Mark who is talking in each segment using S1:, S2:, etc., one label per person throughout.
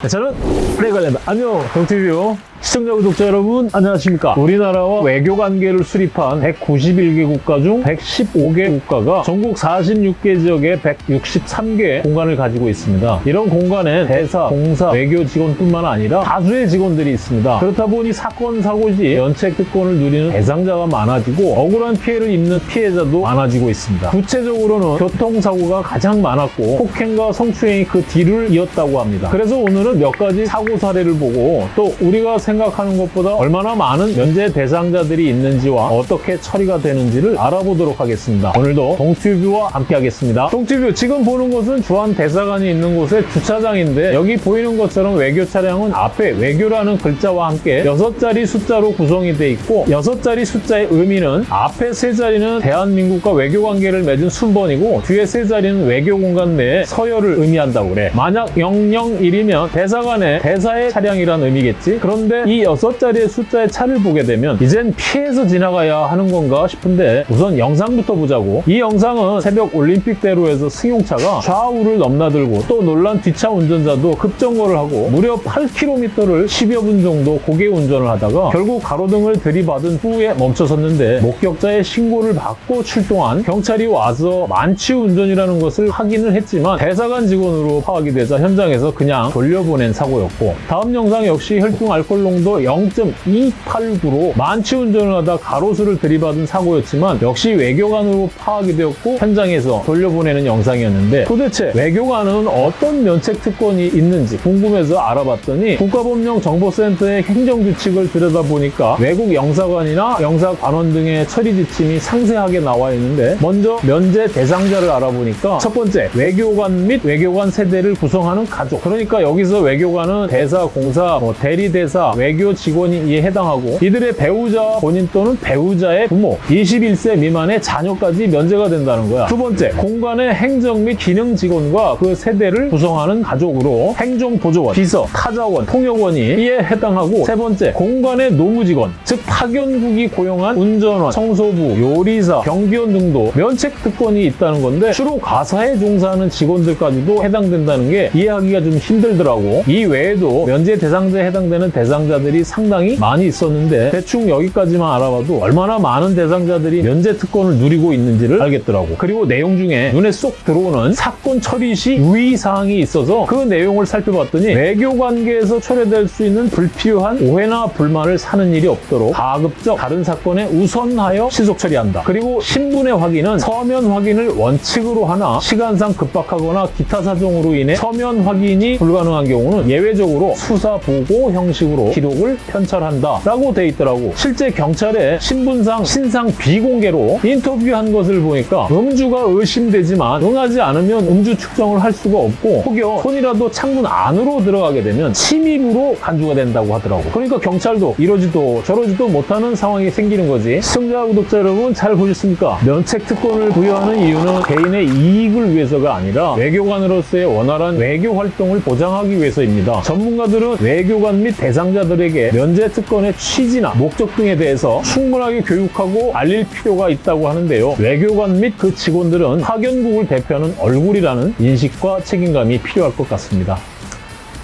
S1: 네, 저는 레갈랜다. 안녕, 동티뷰 시청자 구독자 여러분 안녕하십니까? 우리나라와 외교 관계를 수립한 191개 국가 중 115개 국가가 전국 46개 지역에 163개 공간을 가지고 있습니다. 이런 공간엔 대사, 공사, 외교 직원뿐만 아니라 다수의 직원들이 있습니다. 그렇다 보니 사건, 사고 시 연책 특권을 누리는 대상자가 많아지고 억울한 피해를 입는 피해자도 많아지고 있습니다. 구체적으로는 교통사고가 가장 많았고 폭행과 성추행이 그 뒤를 이었다고 합니다. 그래서 오늘은 몇 가지 사고 사례를 보고 또 우리가 생각하는 것보다 얼마나 많은 면제 대상자들이 있는지와 어떻게 처리가 되는지를 알아보도록 하겠습니다. 오늘도 동튜뷰와 함께 하겠습니다. 동튜뷰 지금 보는 곳은 주한 대사관이 있는 곳의 주차장인데 여기 보이는 것처럼 외교 차량은 앞에 외교라는 글자와 함께 6자리 숫자로 구성이 돼 있고 6자리 숫자의 의미는 앞에 세 자리는 대한민국과 외교 관계를 맺은 순번이고 뒤에 세 자리는 외교 공간 내에 서열을 의미한다고 그래. 만약 001이면 대사관의 대사의 차량이란 의미겠지. 그런데 이 여섯 자리의 숫자의 차를 보게 되면 이젠 피해서 지나가야 하는 건가 싶은데 우선 영상부터 보자고. 이 영상은 새벽 올림픽대로에서 승용차가 좌우를 넘나들고 또 놀란 뒷차 운전자도 급정거를 하고 무려 8km를 10여 분 정도 고개 운전을 하다가 결국 가로등을 들이받은 후에 멈춰섰는데 목격자의 신고를 받고 출동한 경찰이 와서 만취 운전이라는 것을 확인을 했지만 대사관 직원으로 파악이 되자 현장에서 그냥 돌려보낸 사고였고. 다음 영상 역시 혈중 알코올 농도 0.289로 만취 운전을 하다 가로수를 들이받은 사고였지만 역시 외교관으로 파악이 되었고 현장에서 돌려보내는 영상이었는데 도대체 외교관은 어떤 면책 특권이 있는지 궁금해서 알아봤더니 국가법령 정보센터의 행정규칙을 들여다보니까 외국 영사관이나 영사관원 등의 처리 지침이 상세하게 나와 있는데 먼저 면제 대상자를 알아보니까 첫 번째 외교관 및 외교관 세대를 구성하는 가족. 그러니까 여기서 외교관은 대사, 공사, 뭐 대리대사, 외교 직원이 해당하고 이들의 배우자 본인 또는 배우자의 부모 21세 미만의 자녀까지 면제가 된다는 거야. 두 번째 공간의 행정 및 기능 직원과 그 세대를 구성하는 가족으로 행정보조원, 비서, 타자원, 통역원이 이에 해당하고 세 번째 공간의 노무직원 즉 파견국이 고용한 운전원, 청소부, 요리사, 경비원 등도 면책 특권이 있다는 건데 주로 가사에 종사하는 직원들까지도 해당된다는 게 이해하기가 좀 힘들더라고. 이 외에도 면제 대상자에 해당되는 대상 자들이 상당히 많이 있었는데 대충 여기까지만 알아봐도 얼마나 많은 대상자들이 면제 특권을 누리고 있는지를 알겠더라고. 그리고 내용 중에 눈에 쏙 들어오는 사건 처리 시 유의사항이 있어서 그 내용을 살펴봤더니 외교 관계에서 초래될 수 있는 불필요한 오해나 불만을 사는 일이 없도록 가급적 다른 사건에 우선하여 시속 처리한다. 그리고 신분의 확인은 서면 확인을 원칙으로 하나 시간상 급박하거나 기타 사정으로 인해 서면 확인이 불가능한 경우는 예외적으로 수사 보고 형식으로 기록을 편찰한다 라고 돼 있더라고. 실제 경찰에 신분상 신상 비공개로 인터뷰한 것을 보니까 음주가 의심되지만 응하지 않으면 음주 측정을 할 수가 없고 혹여 손이라도 창문 안으로 들어가게 되면 침입으로 간주가 된다고 하더라고. 그러니까 경찰도 이러지도 저러지도 못하는 상황이 생기는 거지. 시청자 구독자 여러분 잘 보셨습니까? 면책 특권을 부여하는 이유는 개인의 이익을 위해서가 아니라 외교관으로서의 원활한 외교 활동을 보장하기 위해서입니다. 전문가들은 외교관 및 대상 자들에게 면제 특권의 취지나 목적 등에 대해서 충분하게 교육하고 알릴 필요가 있다고 하는데요. 외교관 및 그 직원들은 파견국을 대표하는 얼굴이라는 인식과 책임감이 필요할 것 같습니다.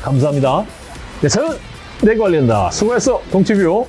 S1: 감사합니다. 네, 저는 내관련다 수고했어, 동치뷰.